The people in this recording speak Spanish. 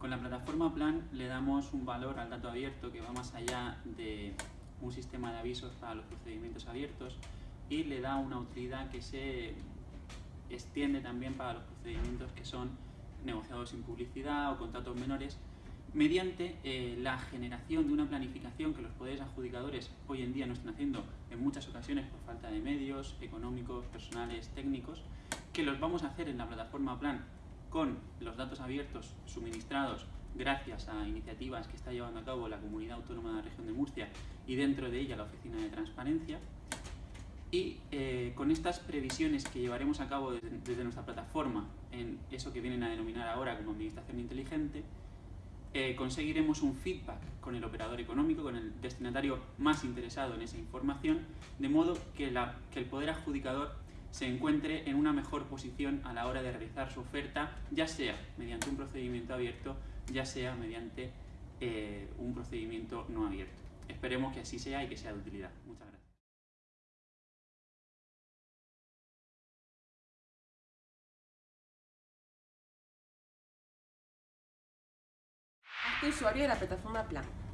Con la plataforma Plan le damos un valor al dato abierto que va más allá de un sistema de avisos para los procedimientos abiertos y le da una utilidad que se extiende también para los procedimientos que son negociados sin publicidad o contratos menores mediante eh, la generación de una planificación que los poderes adjudicadores hoy en día no están haciendo en muchas ocasiones por falta de medios económicos, personales, técnicos, que los vamos a hacer en la plataforma Plan con los datos abiertos suministrados gracias a iniciativas que está llevando a cabo la Comunidad Autónoma de la Región de Murcia y dentro de ella la Oficina de Transparencia. Y eh, con estas previsiones que llevaremos a cabo desde, nuestra plataforma en eso que vienen a denominar ahora como Administración Inteligente, eh, conseguiremos un feedback con el operador económico, con el destinatario más interesado en esa información, de modo que, el poder adjudicador se encuentre en una mejor posición a la hora de realizar su oferta, ya sea mediante un procedimiento abierto, ya sea mediante eh, un procedimiento no abierto. Esperemos que así sea y que sea de utilidad. Muchas gracias. Hazte usuario de la plataforma Plan.